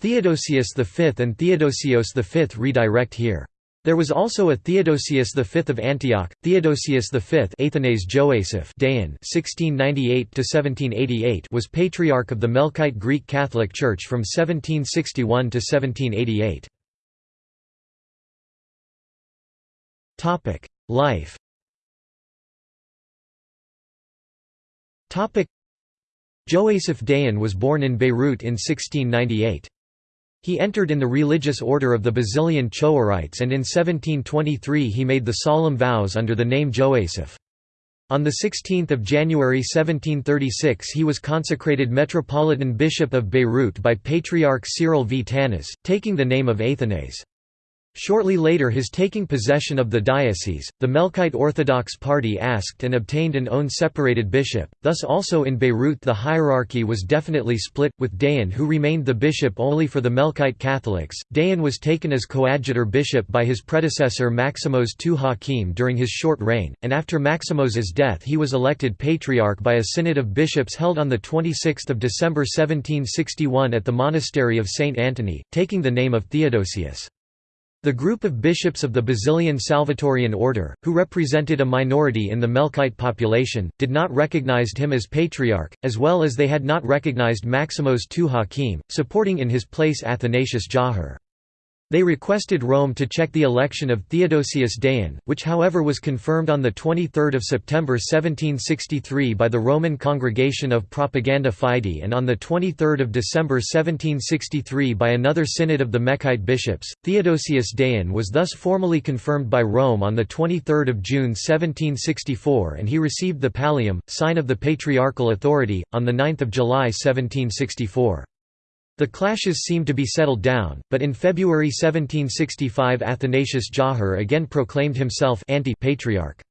Theodosius V and Theodosios V redirect here. There was also a Theodosius V of Antioch, Theodosius V Athanase Joasaph Dayan (1698–1788) was patriarch of the Melkite Greek Catholic Church from 1761 to 1788. Topic: Life. Joasaph Dayan was born in Beirut in 1698. He entered in the religious order of the Basilian Chouerites and in 1723 he made the solemn vows under the name Joasaph. On 16 January 1736 he was consecrated Metropolitan Bishop of Beirut by Patriarch Cyril V. Tanas, taking the name of Athanase. Shortly later his taking possession of the diocese, the Melkite Orthodox party asked and obtained an own separated bishop, thus also in Beirut the hierarchy was definitely split, with Dayan who remained the bishop only for the Melkite Catholics. Dayan was taken as coadjutor bishop by his predecessor Maximos II Hakim during his short reign, and after Maximos's death he was elected patriarch by a synod of bishops held on 26 December 1761 at the monastery of St. Antony, taking the name of Theodosius. The group of bishops of the Basilian Salvatorian order, who represented a minority in the Melkite population, did not recognize him as patriarch, as well as they had not recognized Maximos II Hakim, supporting in his place Athanasius Jawhar. They requested Rome to check the election of Theodosius Dayan, which however was confirmed on 23 September 1763 by the Roman Congregation of Propaganda Fide and on 23 December 1763 by another synod of the Melkite bishops. Theodosius Dayan was thus formally confirmed by Rome on 23 June 1764 and he received the pallium, sign of the patriarchal authority, on 9 July 1764. The clashes seemed to be settled down, but in February 1765 Athanasius Jawhar again proclaimed himself anti-patriarch.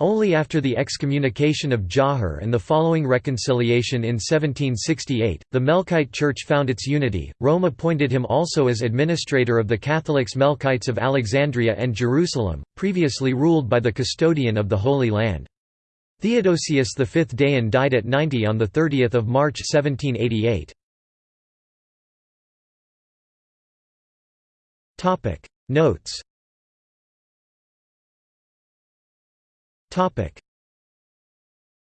Only after the excommunication of Jawhar and the following reconciliation in 1768, the Melkite Church found its unity. Rome appointed him also as administrator of the Catholics Melkites of Alexandria and Jerusalem, previously ruled by the custodian of the Holy Land. Theodosius V Dayan died at 90 on 30 March 1788. Topic. Notes. Topic